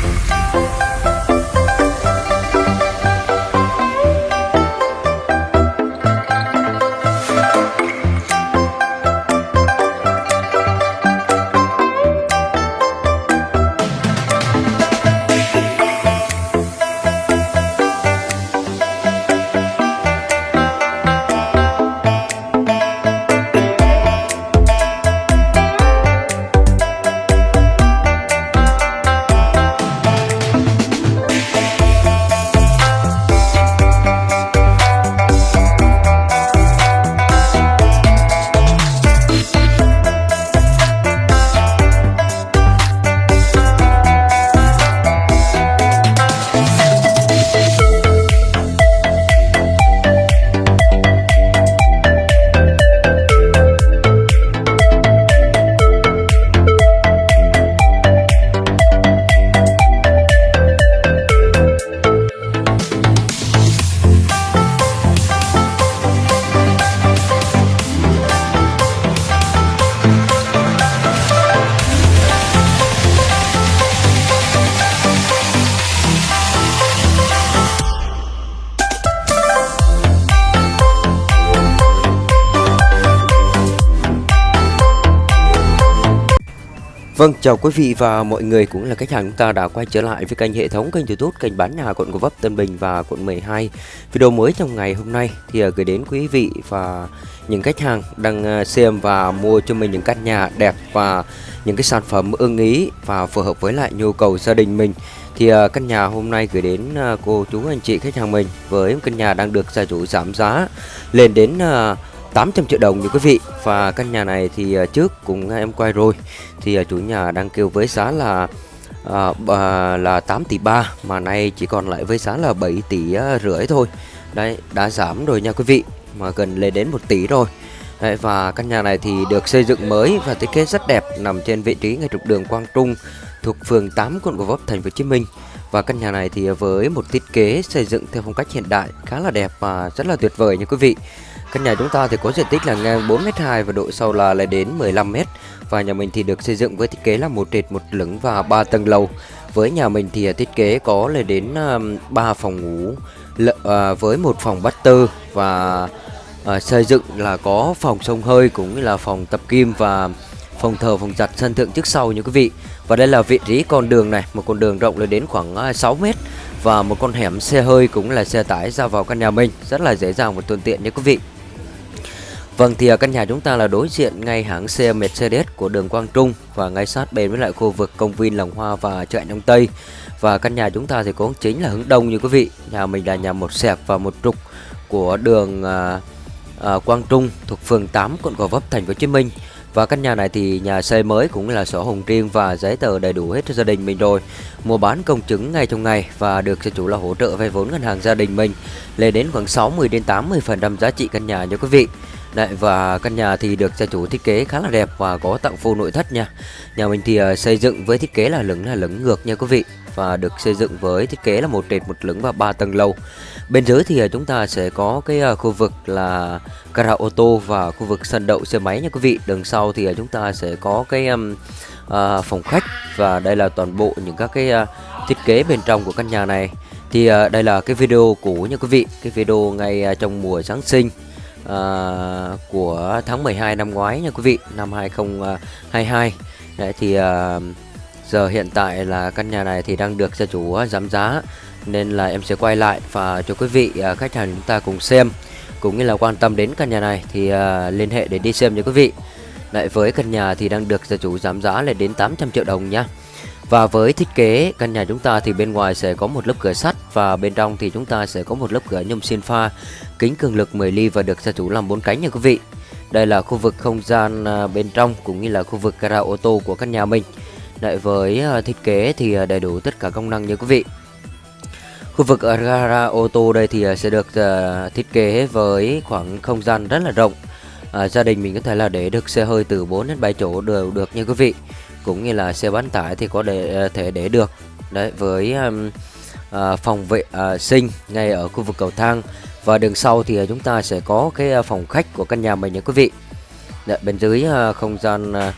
Bye. Vâng, chào quý vị và mọi người cũng là khách hàng chúng ta đã quay trở lại với kênh hệ thống kênh YouTube kênh bán nhà quận Gò Vấp, Tân Bình và quận 12. Video mới trong ngày hôm nay thì à, gửi đến quý vị và những khách hàng đang à, xem và mua cho mình những căn nhà đẹp và những cái sản phẩm ưng ý và phù hợp với lại nhu cầu gia đình mình. Thì à, căn nhà hôm nay gửi đến cô chú anh chị khách hàng mình với căn nhà đang được gia chủ giảm giá lên đến 800 triệu đồng như quý vị. Và căn nhà này thì à, trước cũng à, em quay rồi. Thì à, chủ nhà đang kêu với giá là à, là 8 tỷ 3 mà nay chỉ còn lại với giá là 7 tỷ rưỡi thôi. Đấy đã giảm rồi nha quý vị mà gần lên đến 1 tỷ rồi. Đấy, và căn nhà này thì được xây dựng mới và thiết kế rất đẹp nằm trên vị trí ngay trục đường Quang Trung thuộc phường 8 quận Gò Vấp thành phố Hồ Chí Minh. Và căn nhà này thì với một thiết kế xây dựng theo phong cách hiện đại khá là đẹp và rất là tuyệt vời nha quý vị. Căn nhà chúng ta thì có diện tích là ngang 4m2 và độ sâu là lên đến 15m và nhà mình thì được xây dựng với thiết kế là một trệt một lửng và 3 tầng lầu. Với nhà mình thì à, thiết kế có lên đến à, 3 phòng ngủ à, với một phòng bát tư và xây dựng là có phòng sông hơi cũng như là phòng tập kim và phòng thờ phòng giặt sân thượng trước sau như quý vị. Và đây là vị trí con đường này, một con đường rộng lên đến khoảng 6 à, mét và một con hẻm xe hơi cũng là xe tải ra vào căn nhà mình rất là dễ dàng và thuận tiện nha quý vị. Vâng thì căn nhà chúng ta là đối diện ngay hãng xe Mercedes của đường Quang Trung và ngay sát bên với lại khu vực công viên Lòng Hoa và chợ Đông Tây. Và căn nhà chúng ta thì có chính là hướng đông như quý vị. Nhà mình là nhà một sẹp và một trục của đường à, à, Quang Trung thuộc phường 8 quận Gò Vấp thành phố Hồ Chí Minh. Và căn nhà này thì nhà xây mới cũng là sổ hồng riêng và giấy tờ đầy đủ hết cho gia đình mình rồi. Mua bán công chứng ngay trong ngày và được gia chủ là hỗ trợ vay vốn ngân hàng gia đình mình lên đến khoảng 60 đến 80% giá trị căn nhà nha quý vị. Đấy, và căn nhà thì được gia chủ thiết kế khá là đẹp và có tặng full nội thất nha. Nhà mình thì ờ, xây dựng với thiết kế là lửng là lửng ngược nha quý vị Và được xây dựng với thiết kế là một trệt một lửng và ba tầng lầu. Bên dưới thì ờ, chúng ta sẽ có cái ờ, khu vực là gara ô tô và khu vực sân đậu xe máy nha quý vị. Đằng sau thì chúng ta sẽ có cái um, uh, phòng khách Và đây là toàn bộ những các cái uh, thiết kế bên trong của căn nhà này. Thì uh, đây là cái video cũ nha quý vị Cái video ngay uh, trong mùa Giáng sinh uh, của tháng 12 năm ngoái nha quý vị năm 2022 Đấy thì uh, giờ hiện tại là căn nhà này thì đang được gia chủ ờ, giảm giá nên là em sẽ quay lại và cho quý vị uh, khách hàng chúng ta cùng xem cũng như là quan tâm đến căn nhà này thì uh, liên hệ để đi xem nha quý vị. Lại với căn nhà thì đang được gia chủ giảm giá lên đến 800 triệu đồng nhá và với thiết kế căn nhà chúng ta thì bên ngoài sẽ có một lớp cửa sắt và bên trong thì chúng ta sẽ có một lớp cửa nhôm xin pha kính cường lực 10 ly và được gia chủ làm bốn cánh nha quý vị. Đây là khu vực không gian à, bên trong cũng như là khu vực gara ô tô của căn nhà mình. Lại với à, thiết kế thì à, đầy đủ tất cả công năng nha quý vị. Khu vực ở gara ô tô đây thì sẽ được thiết kế với khoảng không gian rất là rộng. À, gia đình mình có thể là để được xe hơi từ 4 đến 7 chỗ đều được nha quý vị cũng như là xe bán tải thì có để ờ, thể để được. Đấy với um, uh, phòng vệ uh, sinh ngay ở khu vực cầu thang. Và đường sau thì chúng ta sẽ có cái phòng khách của căn nhà mình nha quý vị. Đấy, bên dưới uh, không gian uh,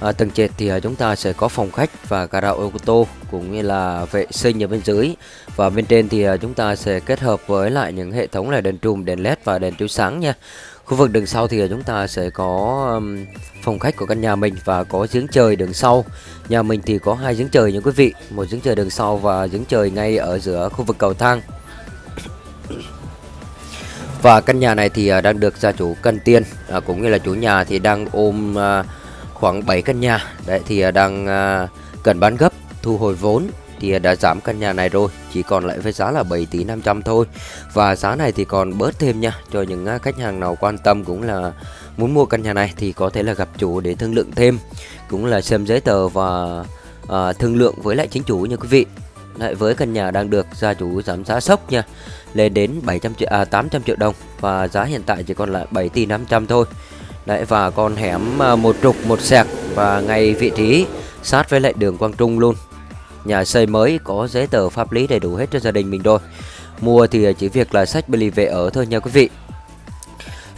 à, tầng trệt thì à, chúng ta sẽ có phòng khách và gara ô tô cũng như là vệ sinh ở bên dưới. Và bên trên thì à, chúng ta sẽ kết hợp với lại những hệ thống là đèn trùm đèn led và đèn chiếu sáng nha khu vực đường sau thì chúng ta sẽ có phòng khách của căn nhà mình và có giếng trời đường sau. Nhà mình thì có hai giếng trời nha quý vị một giếng trời đường sau và giếng trời ngay ở giữa khu vực cầu thang. Và căn nhà này thì à, đang được gia chủ cân tiền à, cũng như là chủ nhà thì đang ôm à, khoảng 7 căn nhà. Đấy thì à, đang à, cần bán gấp thu hồi vốn thì đã giảm căn nhà này rồi chỉ còn lại với giá là 7 tỷ 500 thôi. Và giá này thì còn bớt thêm nha cho những à, khách hàng nào quan tâm cũng là muốn mua căn nhà này thì có thể là gặp chủ để thương lượng thêm cũng là xem giấy tờ và à, thương lượng với lại chính chủ nha quý vị. Lại với căn nhà đang được gia chủ giảm giá sốc nha lên đến 700 triệu à, 800 triệu đồng và giá hiện tại chỉ còn lại 7 tỷ 500 thôi. Đấy và con hẻm à, một trục một sẹc và ngay vị trí sát với lại đường Quang Trung luôn nhà xây mới có giấy tờ pháp lý đầy đủ hết cho gia đình mình rồi mua thì chỉ việc là sách beli về ở thôi nha quý vị.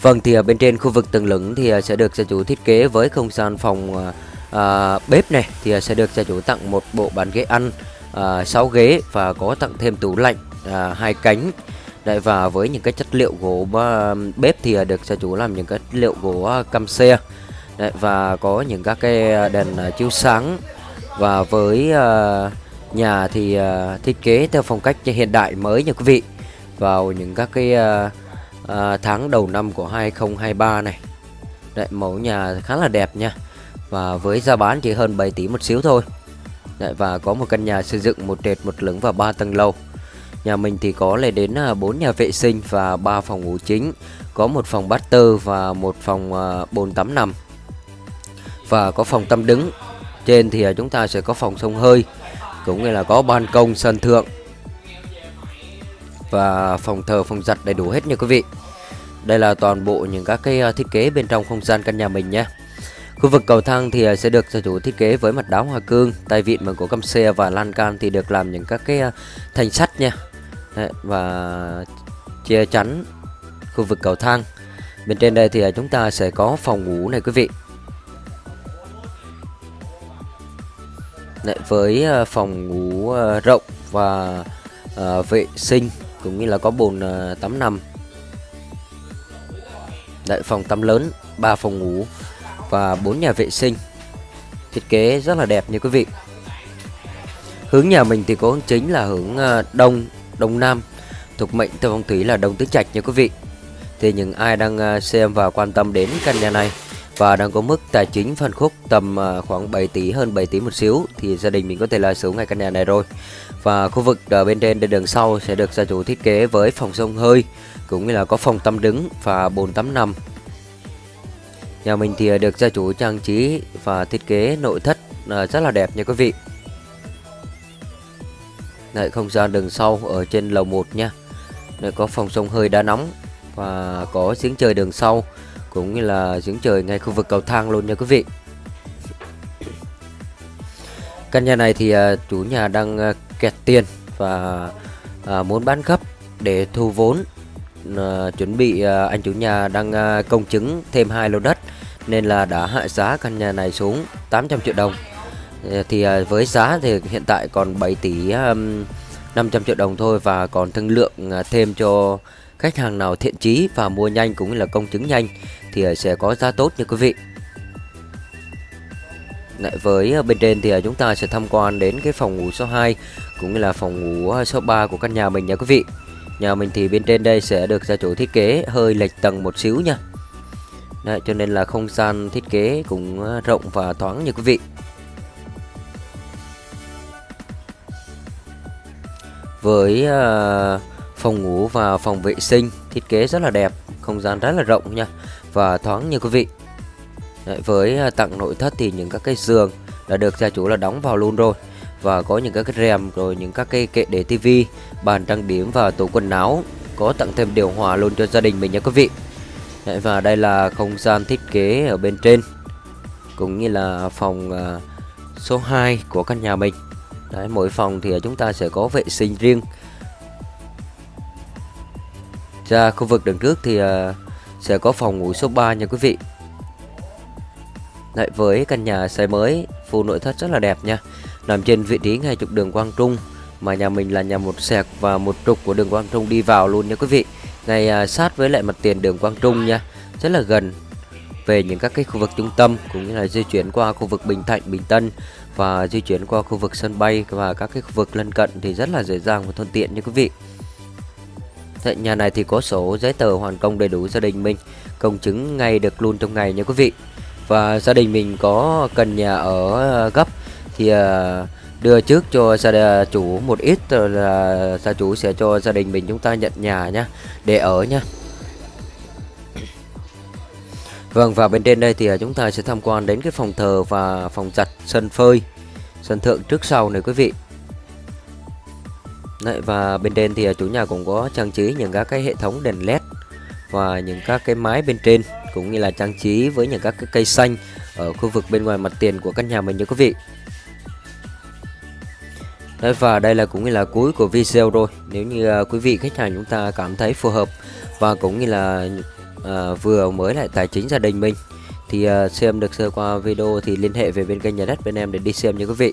Vâng thì ở bên trên khu vực tầng lửng thì à, sẽ được gia chủ thiết kế với không gian phòng à, à bếp này thì à, sẽ được gia chủ tặng một bộ bàn ghế ăn à, 6 ghế và có tặng thêm tủ lạnh à, hai cánh. Đấy, và với những cái chất liệu gỗ à, bếp thì được gia chủ làm những cái chất liệu gỗ cam xe. Đấy, và có những các cái đèn chiếu sáng và với uh, nhà thì uh, thiết kế theo phong cách hiện đại mới nha quý vị. Vào những các cái uh, uh, tháng đầu năm của 2023 này. Đấy, mẫu nhà khá là đẹp nha. Và với giá bán chỉ hơn 7 tỷ một xíu thôi. Đấy, và có một căn nhà xây dựng một trệt một lửng và ba tầng lầu. Nhà mình thì có lên đến à, 4 nhà vệ sinh và 3 phòng ngủ chính. Có một phòng bát tơ và một phòng bồn tắm nằm. Và có phòng tắm đứng trên thì à, chúng ta sẽ có phòng sông hơi cũng như là có ban công sân thượng và phòng thờ phòng giặt đầy đủ hết nha quý vị đây là toàn bộ những các cái à, thiết kế bên trong không gian căn nhà mình nhé Khu vực cầu thang thì à, sẽ được gia chủ thiết kế với mặt đá hoa cương, tay vịn bằng gỗ căm xe và lan can thì được làm những các cái thanh sắt nha. Đấy, và che chắn khu vực cầu thang. Bên trên đây thì chúng ta sẽ có phòng ngủ này quý vị. Đấy, với ờ, phòng ngủ ờ, rộng và ờ, vệ sinh cũng như là có bồn tắm nằm. Đấy, phòng tắm lớn, 3 phòng ngủ và bốn nhà vệ sinh. Thiết kế rất là đẹp nha quý vị. Hướng nhà mình thì có hướng chính là hướng đông đông nam. Thuộc mệnh theo phong thủy là đông tứ trạch nha quý vị. Thì những ai đang xem và quan tâm đến căn nhà này và đang có mức tài chính phân khúc tầm à, khoảng 7 tỷ hơn 7 tỷ một xíu thì gia đình mình có thể là sở hữu ngay căn nhà này rồi. Và khu vực ở bên trên đường sau sẽ được gia chủ thiết kế với phòng sông hơi cũng như là có phòng tắm đứng và bồn tắm nằm. Nhà mình thì được gia chủ trang trí và thiết kế nội thất à, rất là đẹp nha quý vị. Đấy, không gian đường sau ở trên lầu 1 nha. Đây có phòng sông hơi đá nóng Và có giếng trời đường sau. Cũng như là giếng trời ngay khu vực cầu thang luôn nha quý vị. Căn nhà này thì à, chủ nhà đang à, kẹt tiền Và à, muốn bán gấp để thu vốn. Ờ, chuẩn bị anh chủ nhà đang công chứng thêm hai lô đất nên là đã hạ giá căn nhà này xuống 800 triệu đồng. Ờ, thì với giá thì hiện tại còn 7 tỷ 500 triệu đồng thôi và còn thương lượng thêm cho khách hàng nào thiện chí và mua nhanh cũng như là công chứng nhanh thì ờ, sẽ có giá tốt nha quý vị. Lại với ờ, bên trên thì ờ, chúng ta sẽ tham quan đến cái phòng ngủ số 2 cũng như là phòng ngủ số 3 của căn nhà mình nha quý vị. Nhà mình thì bên trên đây sẽ được gia chủ thiết kế hơi lệch tầng một xíu nha. Đấy, cho nên là không gian thiết kế cũng rộng và thoáng nha quý vị. Với phòng ngủ và phòng vệ sinh thiết kế rất là đẹp Không gian rất là rộng nha. Và thoáng như quý vị. Đấy, Với à, tặng nội thất thì những các cái giường đã được gia chủ là đóng vào luôn rồi. Và có những các cái rèm rồi những các cái kệ để tivi bàn trang điểm và tủ quần áo có tặng thêm điều hòa luôn cho gia đình mình nha quý vị. Đấy, và đây là không gian thiết kế ở bên trên cũng như là phòng uh, số 2 của căn nhà mình. Đấy, mỗi phòng thì chúng ta sẽ có vệ sinh riêng. Ra khu vực đằng trước thì uh, sẽ có phòng ngủ số 3 nha quý vị. Lại với căn nhà xây mới full nội thất rất là đẹp nha. Nằm trên vị trí ngay trục đường Quang Trung mà nhà mình là nhà một sẹc và một trục của đường Quang Trung đi vào luôn nha quý vị. Ngay à, sát với lại mặt tiền đường Quang Trung nha rất là gần về những các cái khu vực trung tâm cũng như là di chuyển qua khu vực Bình Thạnh, Bình Tân và di chuyển qua khu vực sân bay và các cái khu vực lân cận thì rất là dễ dàng và thuận tiện nha quý vị. Thế nhà này thì có sổ giấy tờ hoàn công đầy đủ gia đình mình, công chứng ngay được luôn trong ngày nha quý vị. Và gia đình mình có cần nhà ở ờ, gấp thì ờ, đưa trước cho gia chủ một ít rồi là gia chủ sẽ cho gia đình mình chúng ta nhận nhà nhá để ở nha. Vâng và bên trên đây thì ờ, chúng ta sẽ tham quan đến cái phòng thờ và phòng giặt sân phơi sân thượng trước sau này quý vị Đấy, và bên trên thì à, chủ nhà cũng có trang trí những các cái hệ thống đèn led và những các cái mái bên trên cũng như là trang trí với những các cái cây xanh ở khu vực bên ngoài mặt tiền của căn nhà mình nha quý vị. Đấy, và đây là cũng như là cuối của video rồi. Nếu như à, quý vị khách hàng chúng ta cảm thấy phù hợp và cũng như là à, vừa mới lại tài chính gia đình mình thì à, xem được sơ qua video thì liên hệ về bên kênh nhà đất bên em để đi xem nha quý vị.